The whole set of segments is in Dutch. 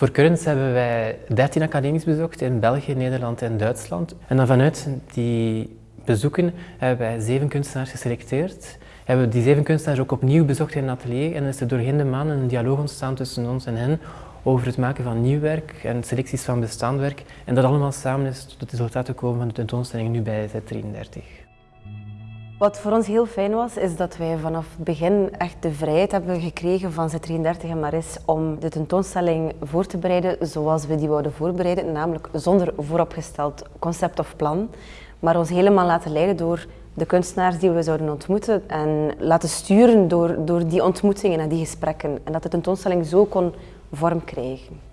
Voor Currents hebben wij 13 academies bezocht in België, Nederland en Duitsland. En dan vanuit die bezoeken hebben wij zeven kunstenaars geselecteerd. Hebben we die zeven kunstenaars ook opnieuw bezocht in een atelier en is er doorheen de maanden een dialoog ontstaan tussen ons en hen over het maken van nieuw werk en selecties van bestaand werk. En dat allemaal samen is tot het resultaat gekomen van de tentoonstelling nu bij Z33. Wat voor ons heel fijn was, is dat wij vanaf het begin echt de vrijheid hebben gekregen van Z33 en Maris om de tentoonstelling voor te bereiden zoals we die wouden voorbereiden, namelijk zonder vooropgesteld concept of plan, maar ons helemaal laten leiden door de kunstenaars die we zouden ontmoeten en laten sturen door, door die ontmoetingen en die gesprekken. En dat de tentoonstelling zo kon vorm krijgen.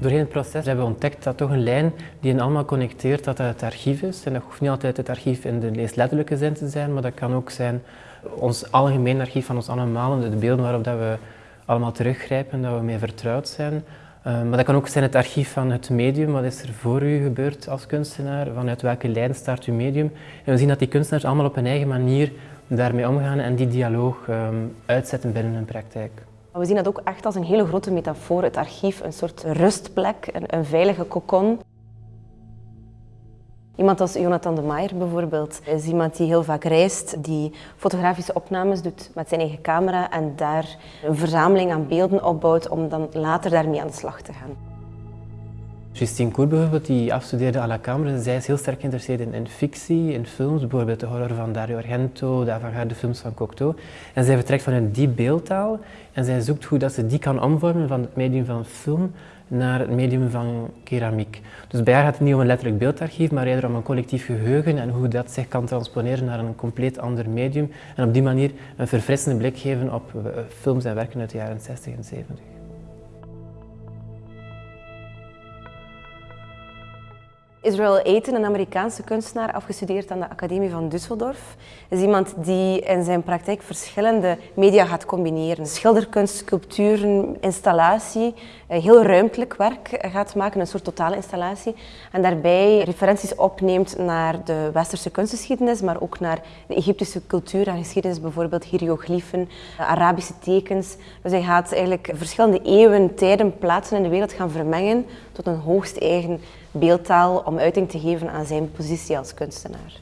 Doorheen het proces hebben we ontdekt dat toch een lijn die hen allemaal connecteert, dat dat het archief is. En dat hoeft niet altijd het archief in de meest letterlijke zin te zijn, maar dat kan ook zijn ons algemeen archief van ons allemaal, de beelden waarop dat we allemaal teruggrijpen, dat we mee vertrouwd zijn. Uh, maar dat kan ook zijn het archief van het medium, wat is er voor u gebeurd als kunstenaar, vanuit welke lijn start uw medium. En we zien dat die kunstenaars allemaal op hun eigen manier daarmee omgaan en die dialoog um, uitzetten binnen hun praktijk. We zien dat ook echt als een hele grote metafoor, het archief, een soort rustplek, een, een veilige kokon. Iemand als Jonathan de Maier bijvoorbeeld is iemand die heel vaak reist, die fotografische opnames doet met zijn eigen camera en daar een verzameling aan beelden opbouwt om dan later daarmee aan de slag te gaan. Justine Koer bijvoorbeeld, die afstudeerde à la Camera, zij is heel sterk geïnteresseerd in, in, fictie, in films, bijvoorbeeld de horror van Dario Argento, de avant-garde films van Cocteau. En zij vertrekt vanuit die beeldtaal en zij zoekt hoe dat ze die kan omvormen van het medium van film naar het medium van keramiek. Dus bij haar gaat het niet om een letterlijk beeldarchief, maar eerder om een collectief geheugen en hoe dat zich kan transponeren naar een compleet ander medium. En op die manier een verfrissende blik geven op eh, films en werken uit de jaren 60 en 70. Israel Ayton, een Amerikaanse kunstenaar, afgestudeerd aan de Academie van Düsseldorf, is iemand die in zijn praktijk verschillende media gaat combineren. Schilderkunst, sculpturen, installatie, eh, heel ruimtelijk werk gaat maken, een soort totale installatie. En daarbij referenties opneemt naar de westerse kunstgeschiedenis, maar ook naar de Egyptische cultuur en geschiedenis, bijvoorbeeld hieroglyphen, Arabische tekens. Dus hij gaat eigenlijk verschillende eeuwen, tijden, plaatsen in de wereld gaan vermengen tot een hoogst eigen beeldtaal om uiting te geven aan zijn positie als kunstenaar.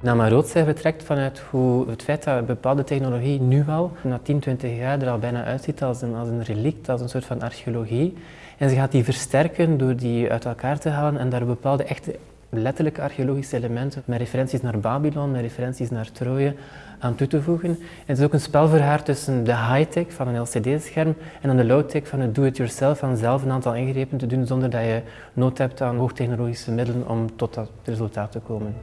Nama Roodzij vertrekt vanuit hoe het feit dat bepaalde technologie nu al, na 10, 20 jaar, er al bijna uitziet als een, als een relict, als een soort van archeologie. En ze gaat die versterken door die uit elkaar te halen en daar bepaalde echte letterlijke archeologische elementen met referenties naar Babylon, met referenties naar Troje aan toe te voegen. het is ook een spel voor haar tussen de high-tech van een LCD-scherm en dan de low-tech van het do-it-yourself, van zelf een aantal ingrepen te doen zonder dat je nood hebt aan hoogtechnologische middelen om tot dat resultaat te komen.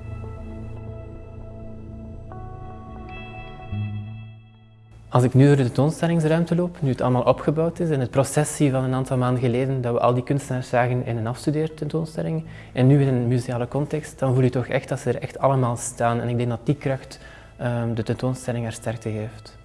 Als ik nu door de tentoonstellingsruimte loop, nu het allemaal opgebouwd is en het proces zie van een aantal maanden geleden dat we al die kunstenaars zagen in een afstudeertentoonstelling en nu in een museale context, dan voel je toch echt dat ze er echt allemaal staan. En ik denk dat die kracht um, de tentoonstelling haar sterkte geeft.